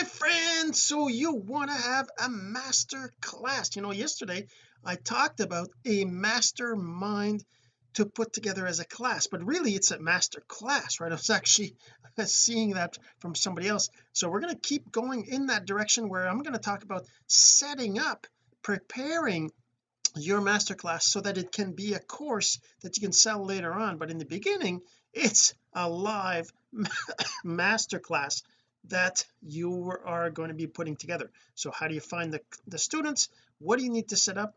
my friend so you want to have a master class. You know yesterday I talked about a mastermind to put together as a class but really it's a master class right? I was actually seeing that from somebody else. So we're going to keep going in that direction where I'm going to talk about setting up preparing your masterclass so that it can be a course that you can sell later on. But in the beginning it's a live masterclass that you are going to be putting together. So how do you find the, the students? What do you need to set up?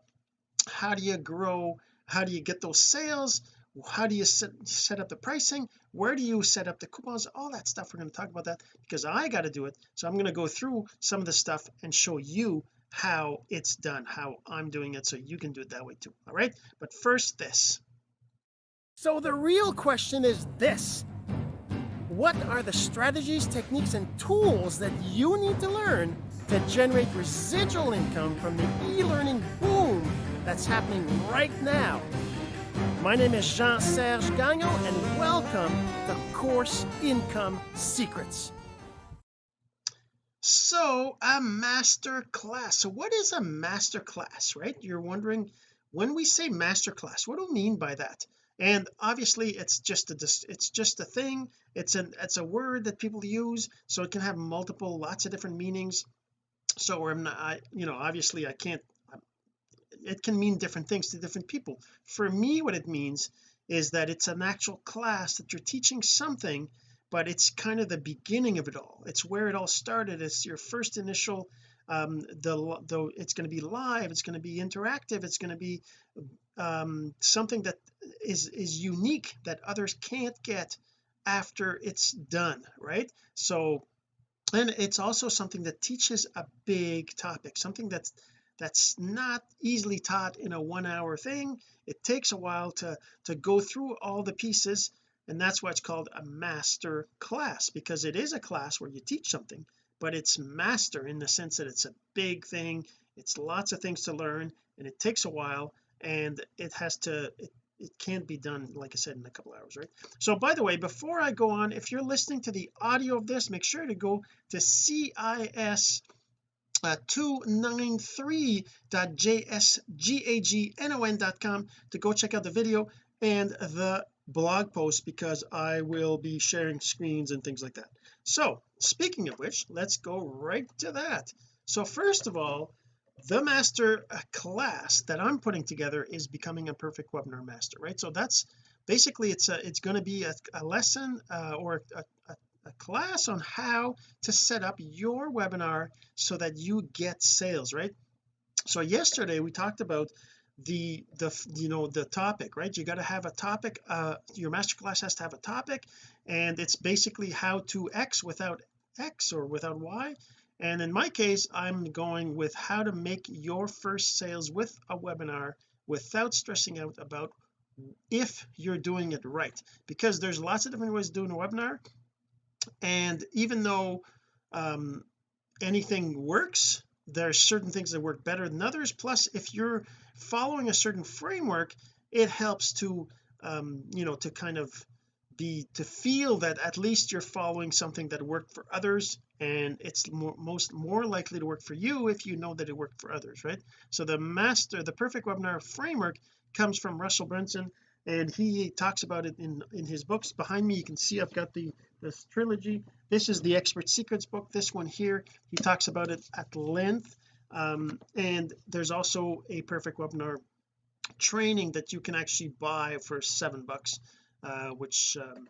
How do you grow? How do you get those sales? How do you set, set up the pricing? Where do you set up the coupons? All that stuff we're going to talk about that because I got to do it. So I'm going to go through some of the stuff and show you how it's done how I'm doing it so you can do it that way too all right? But first this. So the real question is this what are the strategies techniques and tools that you need to learn to generate residual income from the e-learning boom that's happening right now? My name is Jean-Serge Gagnon and welcome to Course Income Secrets. So a master class so what is a master class right? You're wondering when we say master class what do we mean by that and obviously it's just a it's just a thing. It's an it's a word that people use so it can have multiple lots of different meanings. So I'm not I you know obviously I can't it can mean different things to different people. For me what it means is that it's an actual class that you're teaching something but it's kind of the beginning of it all. It's where it all started. It's your first initial um the though it's going to be live it's going to be interactive it's going to be um something that is is unique that others can't get after it's done right? So and it's also something that teaches a big topic something that's that's not easily taught in a one hour thing. It takes a while to to go through all the pieces and that's why it's called a master class because it is a class where you teach something but it's master in the sense that it's a big thing it's lots of things to learn and it takes a while and it has to it, it can't be done like I said in a couple hours right? So by the way before I go on if you're listening to the audio of this make sure to go to CIS uh, 293.jsgagnon.com to go check out the video and the blog post because I will be sharing screens and things like that. So speaking of which let's go right to that. So first of all the master uh, class that I'm putting together is becoming a perfect webinar master right? So that's basically it's a it's going to be a, a lesson uh, or a, a, a class on how to set up your webinar so that you get sales right? So yesterday we talked about the the you know the topic right? You got to have a topic uh your masterclass has to have a topic and it's basically how to X without X or without Y and in my case I'm going with how to make your first sales with a webinar without stressing out about if you're doing it right. Because there's lots of different ways of doing a webinar. And even though um anything works there's certain things that work better than others. Plus if you're following a certain framework it helps to um you know to kind of be to feel that at least you're following something that worked for others and it's more, most more likely to work for you if you know that it worked for others right? So the master the perfect webinar framework comes from Russell Brunson and he talks about it in in his books. Behind me you can see I've got the this trilogy. This is the expert secrets book. This one here he talks about it at length. Um, and there's also a perfect webinar training that you can actually buy for seven bucks uh, which um,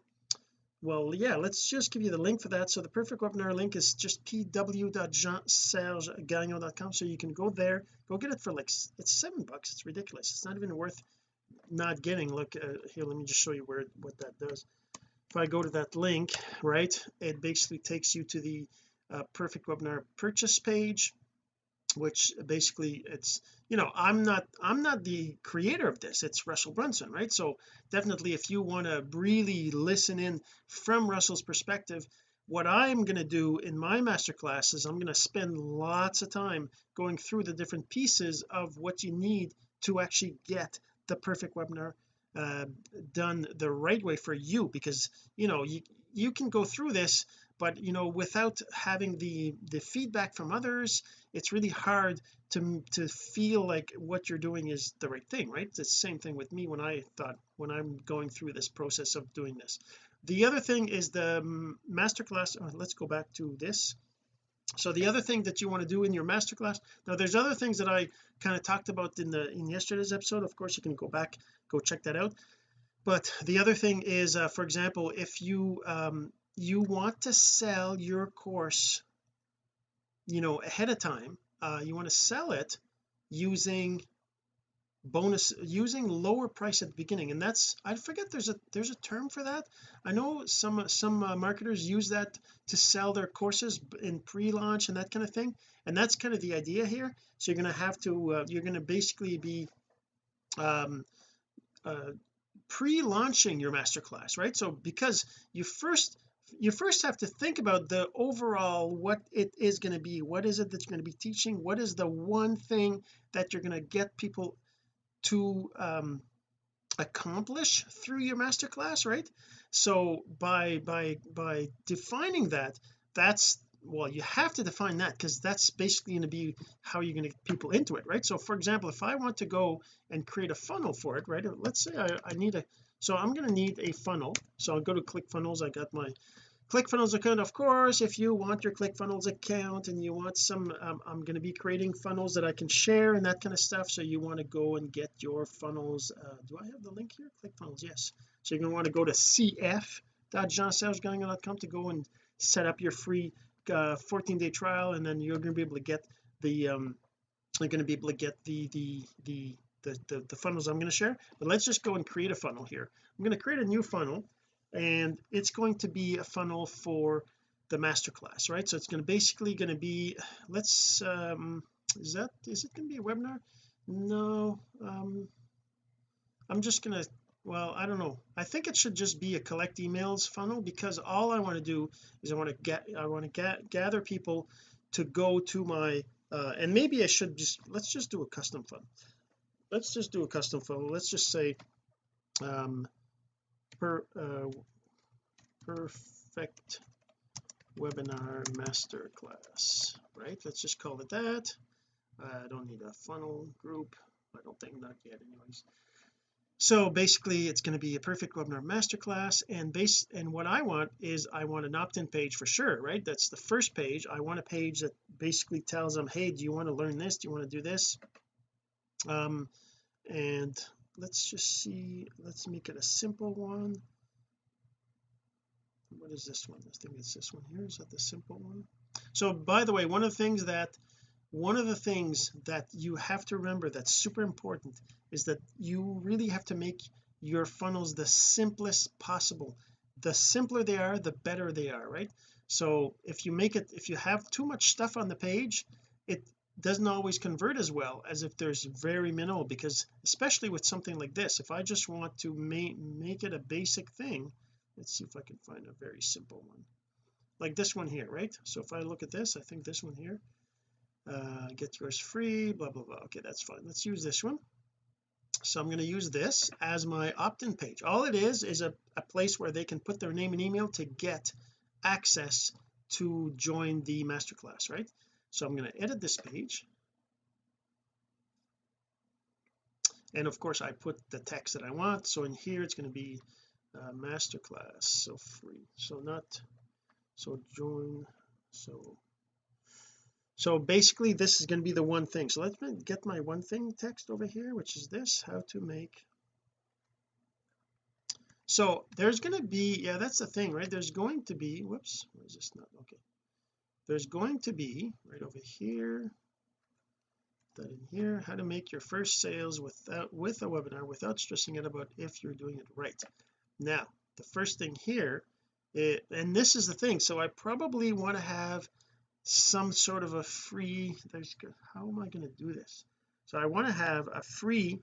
well yeah let's just give you the link for that. So the perfect webinar link is just pw.jeansergegagnon.com so you can go there go get it for like it's seven bucks. It's ridiculous. It's not even worth not getting. Look uh, here let me just show you where what that does. If I go to that link right it basically takes you to the uh, perfect webinar purchase page which basically it's you know I'm not I'm not the creator of this. It's Russell Brunson right? So definitely if you want to really listen in from Russell's perspective what I'm going to do in my masterclass is I'm going to spend lots of time going through the different pieces of what you need to actually get the perfect webinar uh, done the right way for you. Because you know you you can go through this but you know without having the the feedback from others it's really hard to to feel like what you're doing is the right thing right? It's the same thing with me when I thought when I'm going through this process of doing this. The other thing is the masterclass oh, let's go back to this. So the other thing that you want to do in your masterclass now there's other things that I kind of talked about in the in yesterday's episode. Of course you can go back go check that out. But the other thing is uh, for example if you um you want to sell your course you know ahead of time uh you want to sell it using bonus using lower price at the beginning and that's I forget there's a there's a term for that. I know some some uh, marketers use that to sell their courses in pre-launch and that kind of thing and that's kind of the idea here. So you're going to have to uh, you're going to basically be um uh pre-launching your masterclass right? So because you first you first have to think about the overall what it is going to be. What is it that you're going to be teaching? What is the one thing that you're going to get people to um accomplish through your masterclass right? So by by by defining that that's well you have to define that because that's basically going to be how you're going to get people into it right? So for example if I want to go and create a funnel for it right? Let's say I, I need a so I'm going to need a funnel. So I'll go to ClickFunnels. I got my ClickFunnels account. Of course if you want your ClickFunnels account and you want some um, I'm going to be creating funnels that I can share and that kind of stuff. So you want to go and get your funnels uh, do I have the link here? ClickFunnels yes. So you're going to want to go to cf.jeansergegagnon.com to go and set up your free uh, 14 day trial. And then you're going to be able to get the um you're going to be able to get the the the the, the, the funnels I'm going to share but let's just go and create a funnel here. I'm going to create a new funnel and it's going to be a funnel for the masterclass right? So it's going to basically going to be let's um is that is it going to be a webinar? No um I'm just going to well I don't know. I think it should just be a collect emails funnel because all I want to do is I want to get I want to get gather people to go to my uh and maybe I should just let's just do a custom funnel let's just do a custom funnel let's just say um per uh, perfect webinar masterclass right? Let's just call it that. I don't need a funnel group. I don't think not yet anyways. So basically it's going to be a perfect webinar masterclass and base and what I want is I want an opt-in page for sure right? That's the first page. I want a page that basically tells them hey do you want to learn this? Do you want to do this? Um and let's just see let's make it a simple one. What is this one? I think it's this one here. Is that the simple one? So by the way one of the things that one of the things that you have to remember that's super important is that you really have to make your funnels the simplest possible. The simpler they are the better they are right? So if you make it if you have too much stuff on the page it doesn't always convert as well as if there's very minimal because especially with something like this if I just want to make make it a basic thing let's see if I can find a very simple one. Like this one here right? So if I look at this I think this one here uh get yours free blah blah blah. Okay that's fine. Let's use this one. So I'm going to use this as my opt-in page. All it is is a, a place where they can put their name and email to get access to join the masterclass right so I'm going to edit this page. And of course I put the text that I want. So in here it's going to be uh, masterclass. So free. So not so join. So so basically this is going to be the one thing. So let's get my one thing text over here which is this how to make. So there's going to be yeah that's the thing right? There's going to be whoops where is this not? Okay there's going to be right over here that in here how to make your first sales without with a webinar without stressing out about if you're doing it right. Now the first thing here it, and this is the thing so I probably want to have some sort of a free there's how am I going to do this? So I want to have a free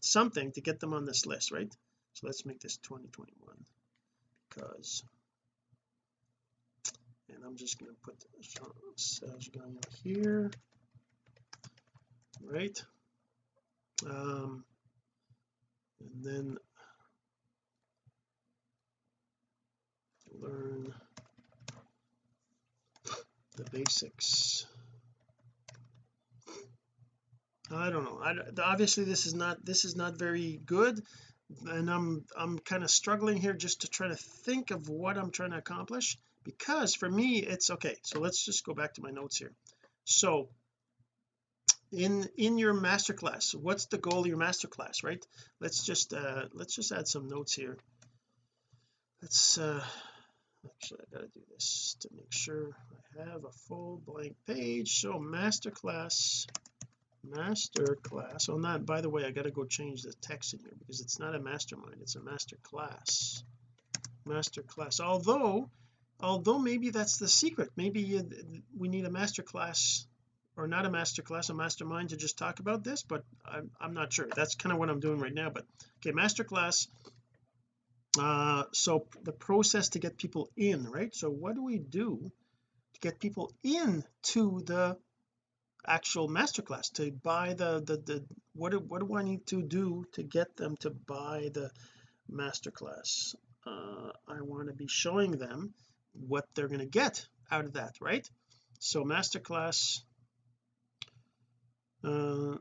something to get them on this list right? So let's make this 2021 because and I'm just going to put out here. Right? Um and then learn the basics. I don't know. I, obviously this is not this is not very good and I'm I'm kind of struggling here just to try to think of what I'm trying to accomplish because for me it's okay so let's just go back to my notes here. So in in your masterclass what's the goal of your masterclass right? Let's just uh let's just add some notes here. Let's uh actually I gotta do this to make sure I have a full blank page. So masterclass master class oh not by the way I got to go change the text in here because it's not a mastermind it's a master class master class although although maybe that's the secret. Maybe you, we need a master class or not a master class a mastermind to just talk about this but I'm, I'm not sure. That's kind of what I'm doing right now but okay master class uh so the process to get people in right? So what do we do to get people in to the actual masterclass to buy the the, the what do, what do I need to do to get them to buy the masterclass uh, I want to be showing them what they're going to get out of that right? So masterclass uh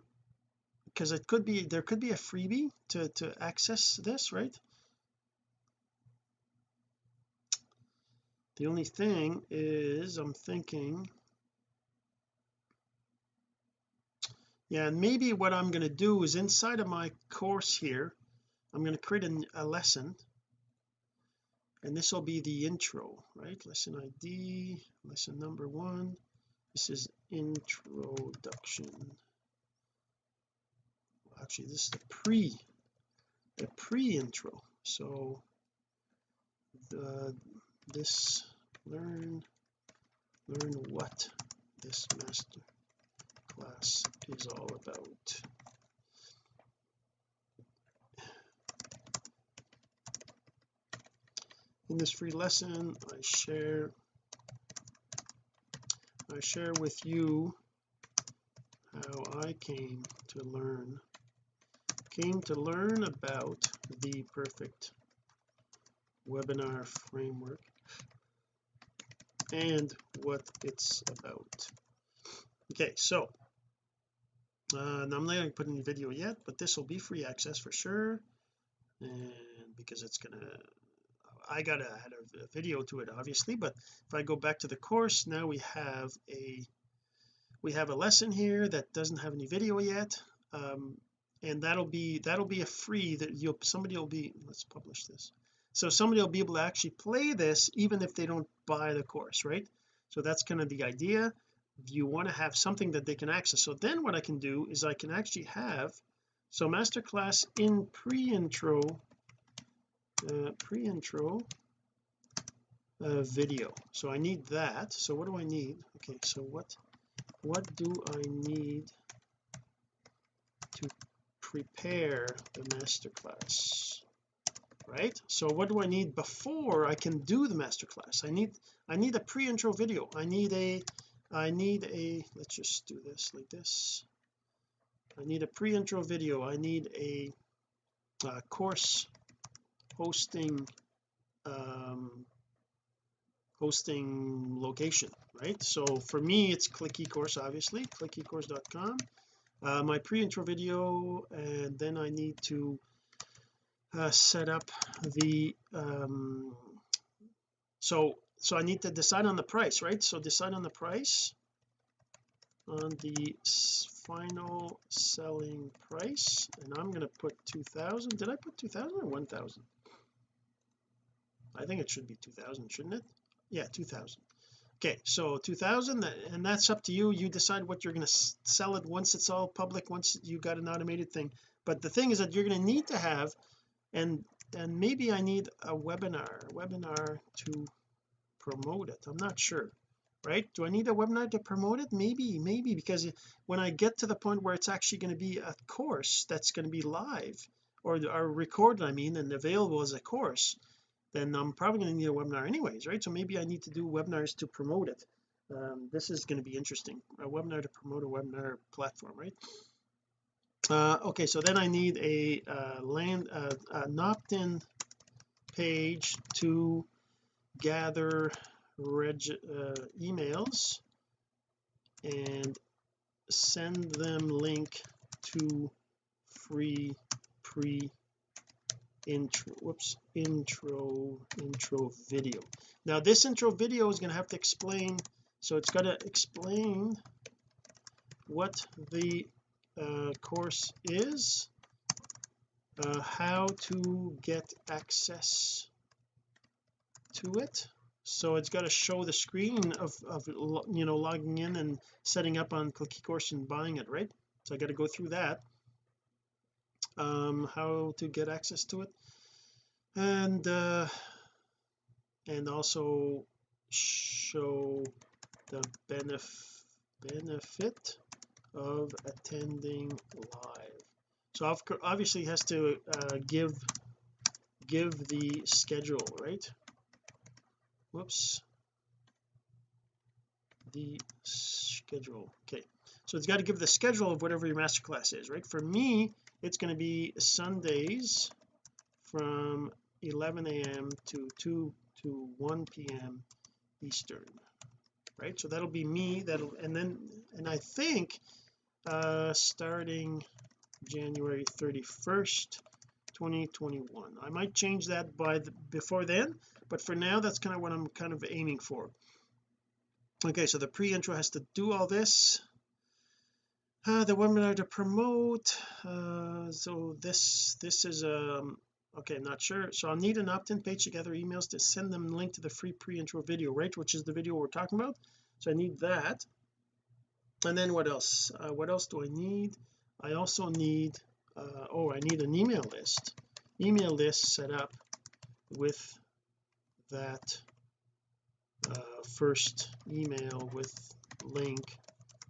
because it could be there could be a freebie to to access this right? The only thing is I'm thinking yeah and maybe what I'm going to do is inside of my course here I'm going to create a, a lesson and this will be the intro right? Lesson ID lesson number one. This is introduction. Actually this is the pre the pre-intro. So the this learn learn what this master class is all about in this free lesson. I share I share with you how I came to learn came to learn about the perfect webinar framework and what it's about. Okay so uh, I'm not going to put in any video yet but this will be free access for sure and because it's gonna I gotta add a, video to it obviously but if I go back to the course now we have a we have a lesson here that doesn't have any video yet um, and that'll be that'll be a free that you'll somebody will be let's publish this. So somebody will be able to actually play this even if they don't buy the course right? So that's kind of the idea. You want to have something that they can access. So then what I can do is I can actually have so masterclass in pre-intro uh, pre-intro uh, video. So I need that. So what do I need? Okay so what what do I need to prepare the masterclass? Right? So what do I need before I can do the masterclass? I need I need a pre-intro video. I need a I need a let's just do this like this. I need a pre-intro video. I need a uh, course hosting um hosting location right? So for me it's click ecourse obviously clickecourse.com uh, my pre-intro video and then I need to uh, set up the um so so I need to decide on the price right? So decide on the price on the final selling price and I'm going to put 2000 did I put 2000 or 1000 I think it should be 2000 shouldn't it? Yeah 2000 okay so 2000 and that's up to you. You decide what you're going to sell it once it's all public once you got an automated thing. But the thing is that you're going to need to have and and maybe I need a webinar webinar to promote it. I'm not sure right? Do I need a webinar to promote it? Maybe maybe because when I get to the point where it's actually going to be a course that's going to be live or, or recorded I mean and available as a course then I'm probably going to need a webinar anyways right? So maybe I need to do webinars to promote it. Um, this is going to be interesting. A webinar to promote a webinar platform right? Uh, okay so then I need a uh, land uh, an opt-in page to gather reg uh, emails and send them link to free pre intro whoops intro intro video. Now this intro video is going to have to explain so it's got to explain what the uh, course is uh, how to get access to it. So it's got to show the screen of, of you know logging in and setting up on click course and buying it right? So I got to go through that um how to get access to it. And uh and also show the benef benefit of attending live. So obviously has to uh, give give the schedule right? Whoops. The schedule. Okay so it's got to give the schedule of whatever your masterclass is right for me it's going to be Sundays from 11 a.m. to 2 to 1 p.m. Eastern right so that'll be me that'll and then and I think uh starting January 31st 2021 I might change that by the, before then but for now that's kind of what I'm kind of aiming for okay so the pre-intro has to do all this uh, the webinar to promote uh, so this this is um okay not sure. So I'll need an opt-in page to gather emails to send them link to the free pre-intro video right which is the video we're talking about. So I need that. And then what else? Uh, what else do I need? I also need uh, oh I need an email list. Email list set up with that uh, first email with link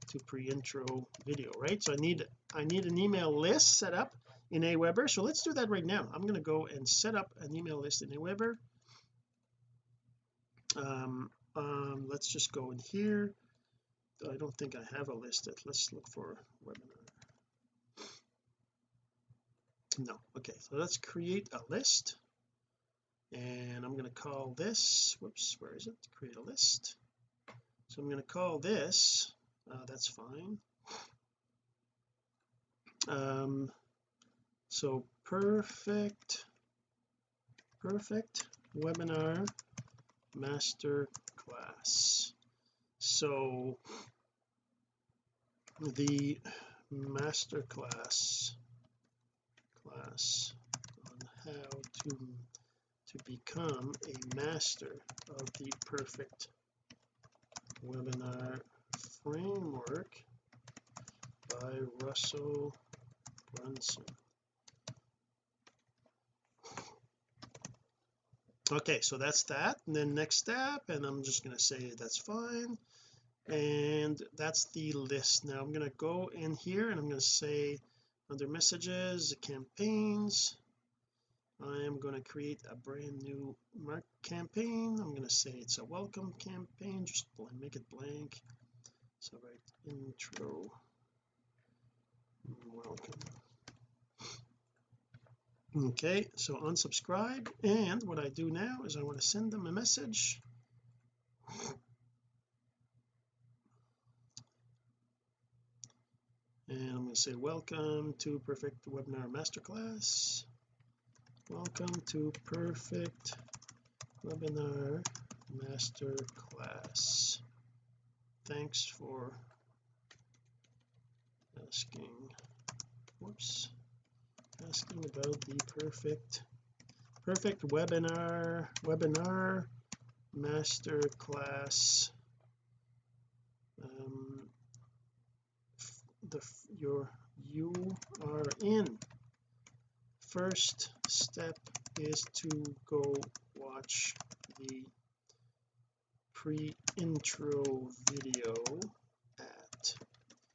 to pre-intro video right? So I need I need an email list set up in Aweber. So let's do that right now. I'm going to go and set up an email list in Aweber. Um, um let's just go in here. I don't think I have a listed let's look for webinar. No. Okay so let's create a list. And I'm going to call this whoops where is it? Create a list. So I'm going to call this uh, that's fine. Um so perfect perfect webinar master class so the master class class on how to to become a master of the perfect webinar framework by Russell Brunson. Okay so that's that and then next step and I'm just going to say that's fine. And that's the list. Now I'm going to go in here and I'm going to say under messages campaigns I am going to create a brand new mark campaign. I'm going to say it's a welcome campaign just make it blank so write intro. Welcome. Okay so unsubscribe and what I do now is I want to send them a message. And I'm going to say welcome to perfect webinar masterclass. Welcome to perfect webinar masterclass thanks for asking. Whoops. Asking about the perfect perfect webinar webinar masterclass. Um the your you are in. First step is to go watch the pre-intro video at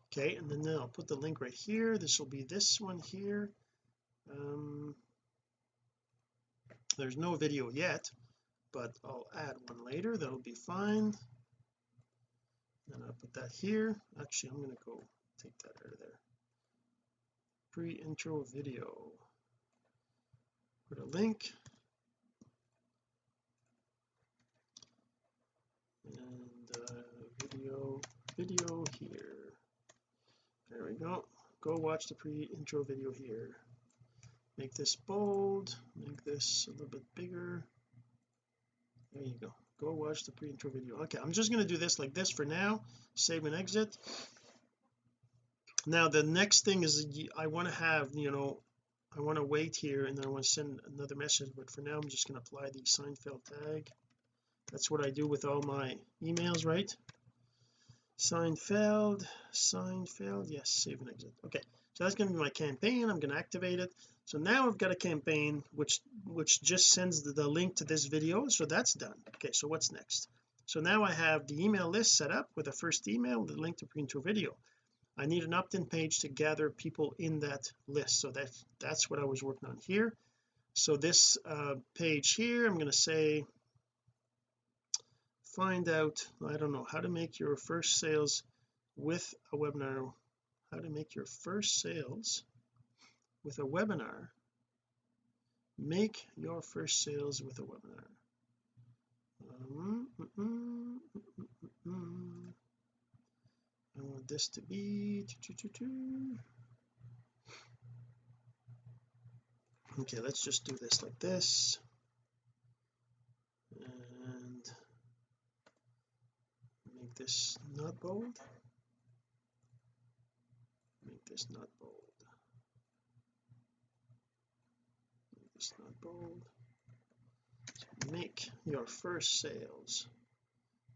okay and then I'll put the link right here. This will be this one here. Um there's no video yet but I'll add one later. That'll be fine. Then I'll put that here. Actually I'm to go take that out of there. Pre-intro video. Put a link and uh, video video here. There we go. Go watch the pre-intro video here. Make this bold make this a little bit bigger. There you go. Go watch the pre-intro video. Okay I'm just going to do this like this for now. Save and exit. Now the next thing is I want to have you know I want to wait here and then I want to send another message but for now I'm just going to apply the Seinfeld tag that's what I do with all my emails right? Seinfeld Seinfeld yes save and exit. Okay so that's going to be my campaign I'm going to activate it. So now I've got a campaign which which just sends the, the link to this video so that's done. Okay so what's next? So now I have the email list set up with the first email the link to pre-intro video. I need an opt-in page to gather people in that list so that that's what I was working on here. So this uh, page here I'm going to say find out I don't know how to make your first sales with a webinar how to make your first sales with a webinar. Make your first sales with a webinar. Um, mm, mm, mm, I want this to be okay let's just do this like this. and make this not bold. Make this not bold. Make this not bold. Make your first sales.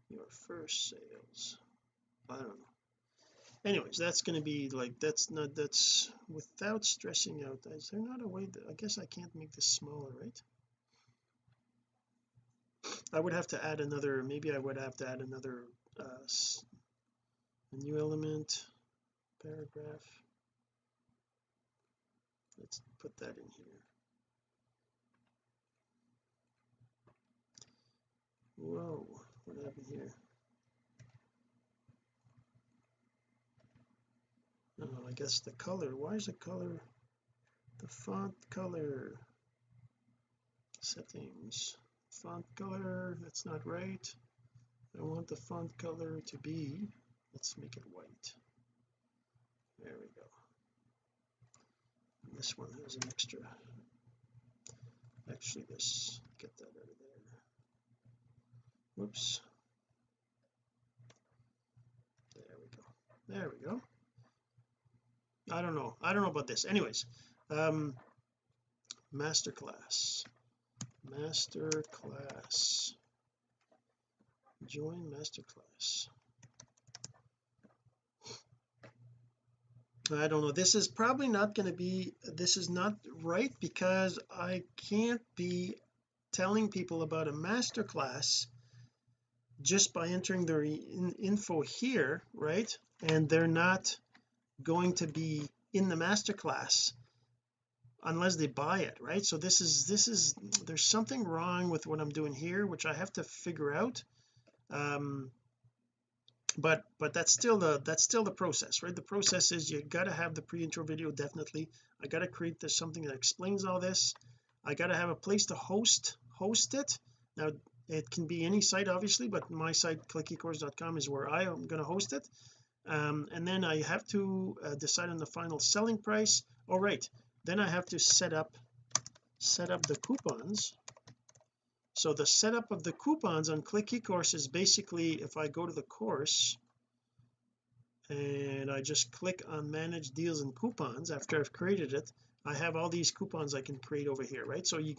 Your first sales. I don't know. Anyways that's going to be like that's not that's without stressing out is there not a way that I guess I can't make this smaller right? I would have to add another maybe I would have to add another uh, a new element paragraph. Let's put that in here. Whoa what happened here? Oh I guess the color why is the color the font color? Settings font color that's not right I want the font color to be let's make it white. There we go. And this one has an extra actually this get that out of there. Whoops. There we go. There we go. I don't know. I don't know about this. Anyways um masterclass masterclass join masterclass. I don't know. This is probably not going to be this is not right because I can't be telling people about a masterclass just by entering their in info here right? And they're not going to be in the masterclass unless they buy it right? So this is this is there's something wrong with what I'm doing here which I have to figure out um but but that's still the that's still the process right? The process is you got to have the pre-intro video definitely. I got to create this something that explains all this. I got to have a place to host host it. Now it can be any site obviously but my site clickecourse.com is where I am going to host it. Um, and then I have to uh, decide on the final selling price. All right then I have to set up set up the coupons so the setup of the coupons on click ecourse is basically if I go to the course and I just click on manage deals and coupons after I've created it I have all these coupons I can create over here right? So you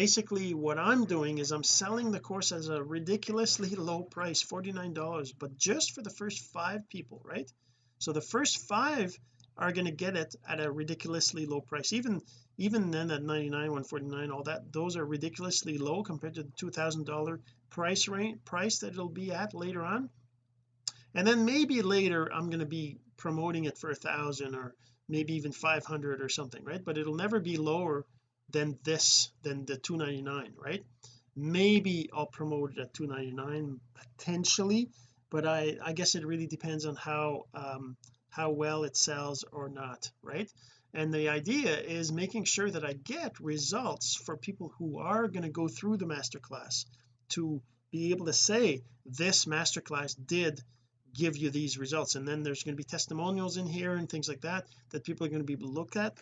basically what I'm doing is I'm selling the course as a ridiculously low price $49 but just for the first five people right? So the first five are going to get it at a ridiculously low price. Even even then at 99 149 all that those are ridiculously low compared to the two thousand dollar price range price that it'll be at later on. And then maybe later I'm going to be promoting it for a thousand or maybe even 500 or something right? But it'll never be lower than this than the 299 right? Maybe I'll promote it at 299 potentially but I I guess it really depends on how um how well it sells or not right? And the idea is making sure that I get results for people who are going to go through the masterclass to be able to say this masterclass did give you these results. And then there's going to be testimonials in here and things like that that people are going to be able to look at.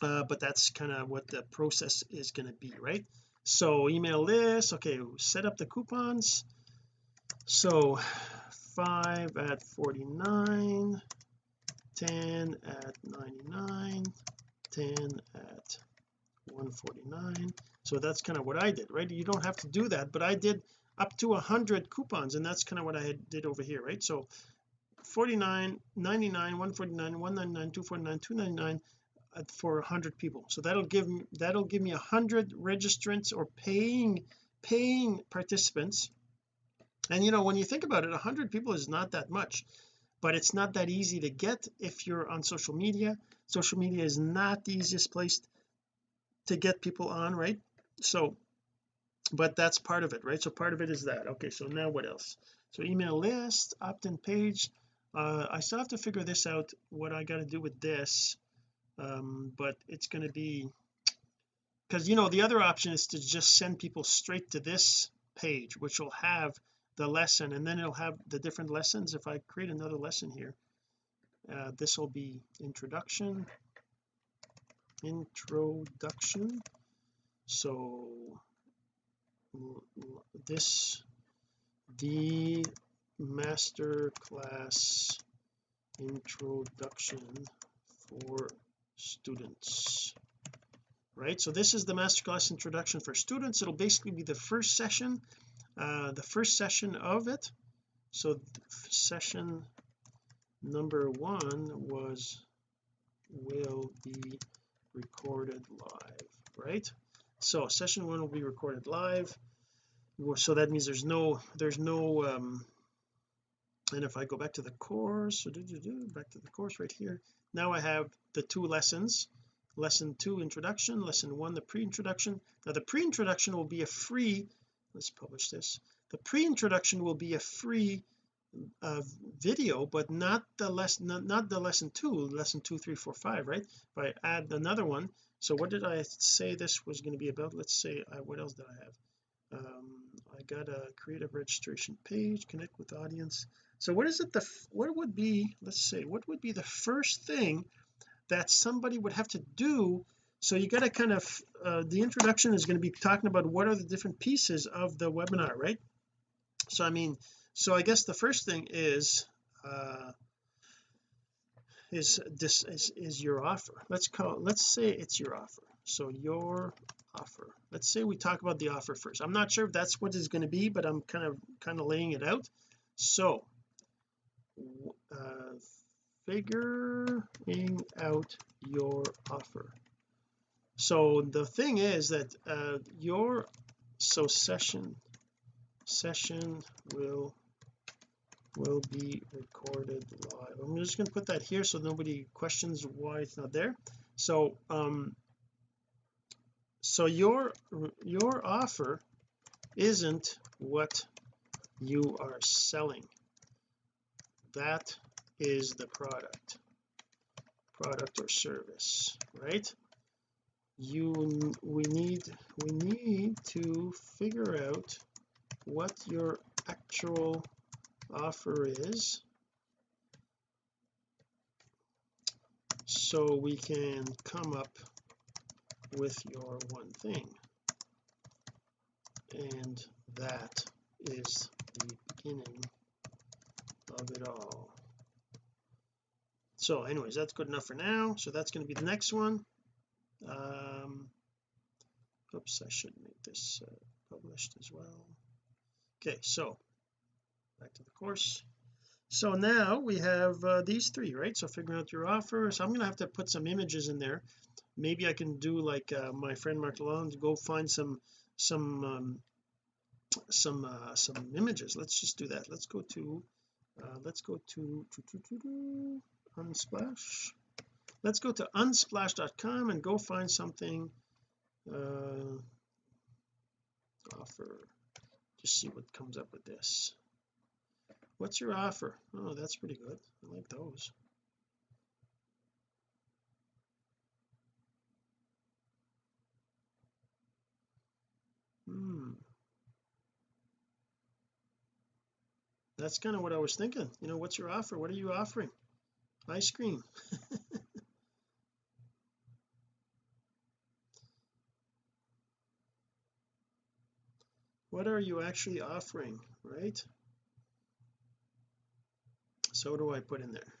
Uh, but that's kind of what the process is going to be right? So email list okay set up the coupons. So 5 at 49 10 at 99 10 at 149 so that's kind of what I did right? You don't have to do that but I did up to 100 coupons and that's kind of what I did over here right? So 49 99 149 199 249 299 uh, for 100 people. So that'll give me that'll give me 100 registrants or paying paying participants and you know when you think about it 100 people is not that much but it's not that easy to get if you're on social media. Social media is not the easiest place to get people on right? So but that's part of it right? So part of it is that. Okay so now what else? So email list opt-in page. Uh, I still have to figure this out what I got to do with this um, but it's going to be because you know the other option is to just send people straight to this page which will have the lesson and then it'll have the different lessons. If I create another lesson here uh, this will be introduction introduction. So this the master class introduction for students. Right? So this is the masterclass introduction for students. It'll basically be the first session uh, the first session of it so session number one was will be recorded live right? So session one will be recorded live. So that means there's no there's no um and if I go back to the course so back to the course right here. Now I have the two lessons. Lesson two introduction. Lesson one the pre-introduction. Now the pre-introduction will be a free let's publish this. The pre-introduction will be a free uh, video but not the lesson not, not the lesson two lesson two three four five right? If I add another one so what did I say this was going to be about? Let's say uh, what else did I have? Um, I got a creative registration page connect with audience. So what is it the what would be let's say what would be the first thing that somebody would have to do so you got to kind of uh, the introduction is going to be talking about what are the different pieces of the webinar right? So I mean so I guess the first thing is uh is this is, is your offer. Let's call let's say it's your offer. So your offer. Let's say we talk about the offer first. I'm not sure if that's what is going to be but I'm kind of kind of laying it out. So uh, figuring out your offer so the thing is that uh, your so session session will will be recorded live. I'm just going to put that here so nobody questions why it's not there. So um so your your offer isn't what you are selling. That is the product product or service right you we need we need to figure out what your actual offer is. So we can come up with your one thing. And that is the beginning of it all. So anyways that's good enough for now. So that's going to be the next one um oops I should make this uh, published as well. Okay so back to the course. So now we have uh, these three right? So figuring out your offer so I'm going to have to put some images in there. Maybe I can do like uh, my friend Mark Lalonde go find some some um, some uh, some images. Let's just do that. Let's go to uh, let's go to, to, to, to, to unsplash let's go to unsplash.com and go find something uh offer. Just see what comes up with this. What's your offer? Oh that's pretty good. I like those. Hmm. That's kind of what I was thinking. You know what's your offer? What are you offering? Ice cream what are you actually offering right? So what do I put in there?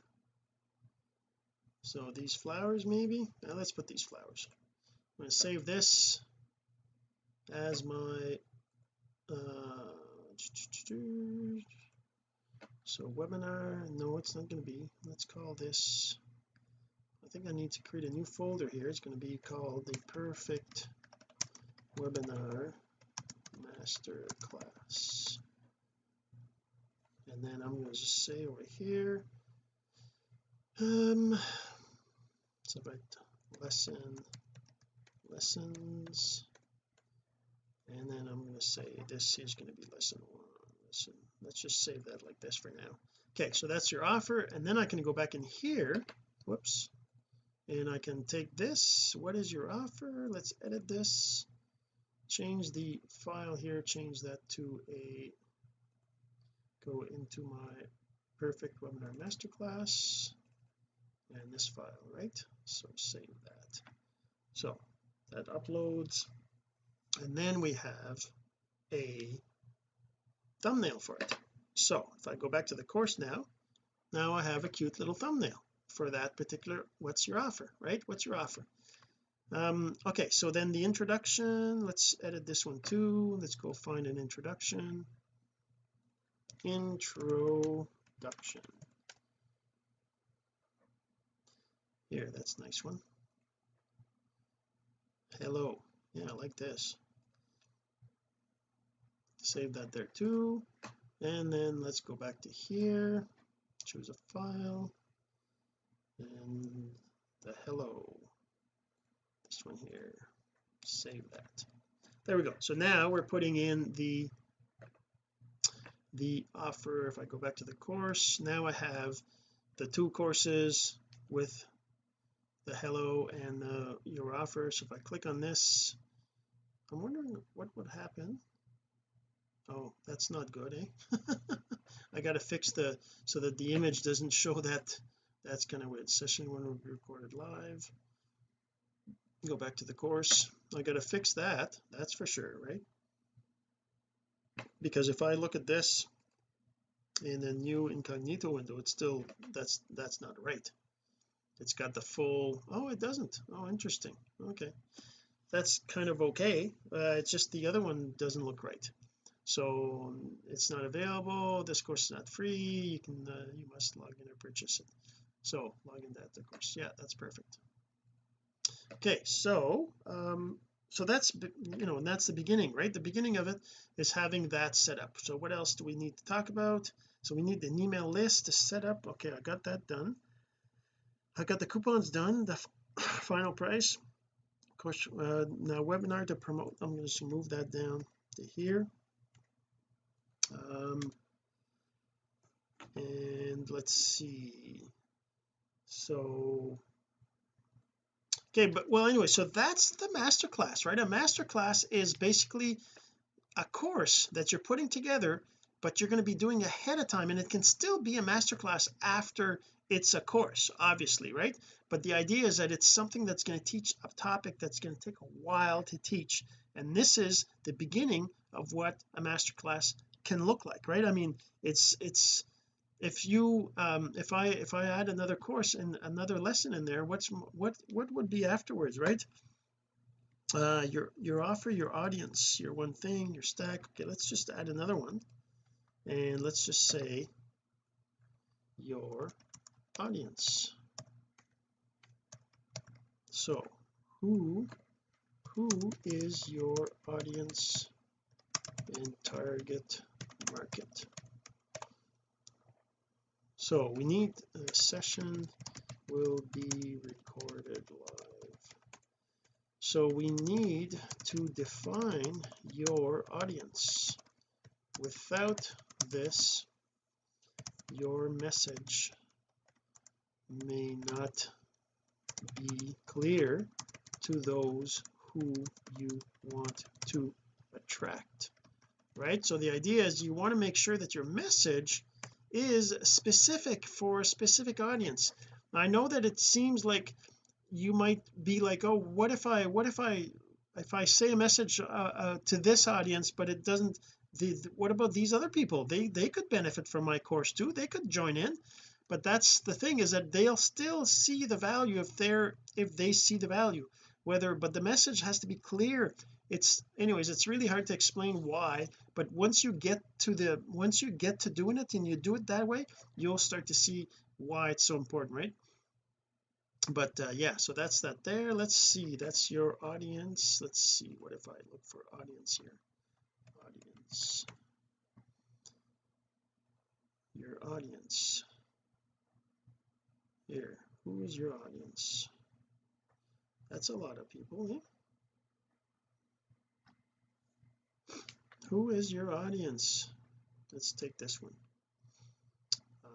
So these flowers maybe? Now let's put these flowers. I'm going to save this as my uh so webinar. No it's not going to be. Let's call this I think I need to create a new folder here. It's going to be called the perfect webinar master class. And then I'm going to just say over here um so about lesson lessons. And then I'm going to say this is going to be lesson one lesson let's just save that like this for now. Okay so that's your offer and then I can go back in here whoops and I can take this what is your offer? Let's edit this change the file here change that to a go into my perfect webinar masterclass and this file right? So save that. So that uploads. And then we have a thumbnail for it. So if I go back to the course now now I have a cute little thumbnail for that particular what's your offer right? What's your offer um okay so then the introduction let's edit this one too. Let's go find an introduction. Introduction. Here that's nice one. Hello. Yeah I like this. Save that there too. And then let's go back to here. Choose a file. And the hello one here. Save that. There we go. So now we're putting in the the offer. If I go back to the course now I have the two courses with the hello and the your offer. So if I click on this I'm wondering what would happen. Oh that's not good eh? I got to fix the so that the image doesn't show that. That's kind of weird. Session one will be recorded live go back to the course. I got to fix that that's for sure right? Because if I look at this in the new incognito window it's still that's that's not right. It's got the full oh it doesn't. Oh interesting. Okay. That's kind of okay. Uh, it's just the other one doesn't look right. So um, it's not available. This course is not free. You can uh, you must log in or purchase it. So log in that of course. Yeah that's perfect okay so um so that's you know and that's the beginning right? The beginning of it is having that set up. So what else do we need to talk about? So we need an email list to set up. Okay I got that done. I got the coupons done the final price. Of course uh, now webinar to promote I'm going to move that down to here. Um and let's see. So okay but well anyway so that's the master class right? A master class is basically a course that you're putting together but you're going to be doing ahead of time and it can still be a master class after it's a course obviously right? But the idea is that it's something that's going to teach a topic that's going to take a while to teach and this is the beginning of what a master class can look like right? I mean it's it's if you um if I if I add another course and another lesson in there what's what what would be afterwards right? Uh your your offer your audience your one thing your stack. Okay let's just add another one. And let's just say your audience. So who who is your audience in target market so we need a session will be recorded live. So we need to define your audience. Without this your message may not be clear to those who you want to attract right? So the idea is you want to make sure that your message is specific for a specific audience. I know that it seems like you might be like oh what if I what if I if I say a message uh, uh, to this audience but it doesn't the, what about these other people? They they could benefit from my course too. They could join in. But that's the thing is that they'll still see the value if they're if they see the value whether but the message has to be clear it's anyways it's really hard to explain why but once you get to the once you get to doing it and you do it that way you'll start to see why it's so important right? But uh, yeah so that's that there. Let's see. That's your audience. Let's see. What if I look for audience here? Audience. Your audience. Here. Who is your audience? That's a lot of people who is your audience? Let's take this one. Uh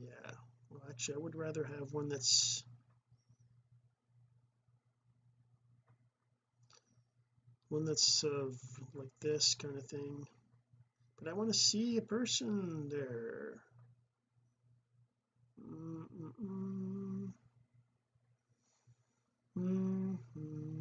yeah. Well actually I would rather have one that's one that's uh, like this kind of thing. But I want to see a person there. Mm -mm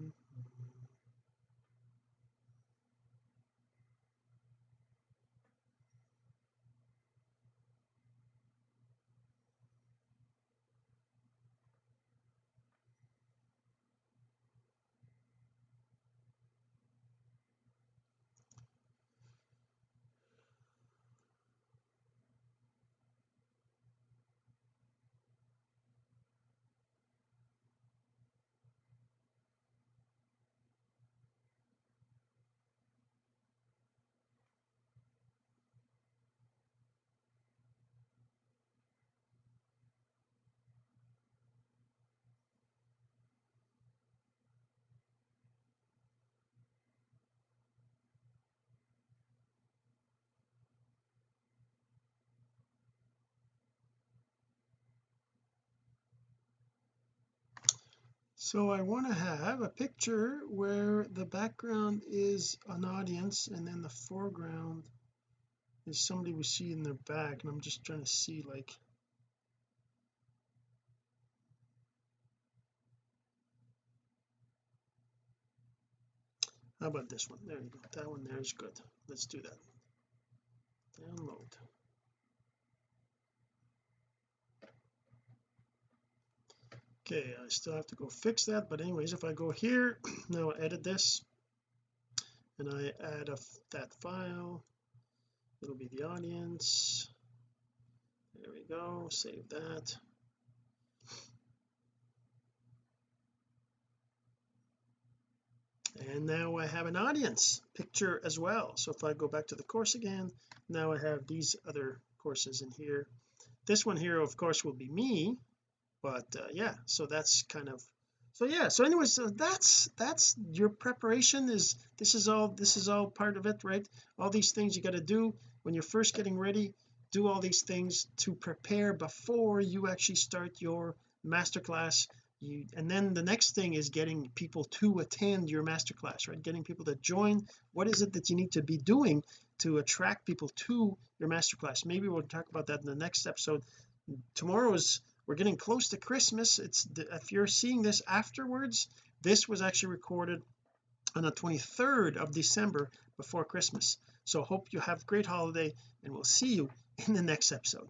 so I want to have a picture where the background is an audience and then the foreground is somebody we see in their back and I'm just trying to see like how about this one? There you go. That one there is good. Let's do that. Download okay I still have to go fix that but anyways if I go here now edit this. And I add a that file. It'll be the audience. There we go save that. And now I have an audience picture as well. So if I go back to the course again now I have these other courses in here. This one here of course will be me but uh, yeah so that's kind of so yeah so anyways so that's that's your preparation is this is all this is all part of it right? All these things you got to do. When you're first getting ready do all these things to prepare before you actually start your masterclass. You and then the next thing is getting people to attend your masterclass right? Getting people to join. What is it that you need to be doing to attract people to your masterclass? Maybe we'll talk about that in the next episode. Tomorrow is we're getting close to Christmas. It's if you're seeing this afterwards this was actually recorded on the 23rd of December before Christmas. So hope you have a great holiday and we'll see you in the next episode.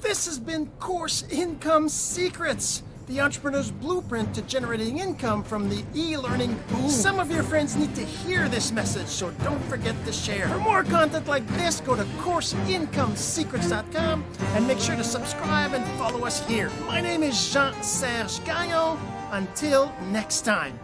This has been Course Income Secrets the entrepreneur's blueprint to generating income from the e-learning boom. Some of your friends need to hear this message, so don't forget to share. For more content like this, go to CourseIncomeSecrets.com and make sure to subscribe and follow us here. My name is Jean-Serge Gagnon. Until next time.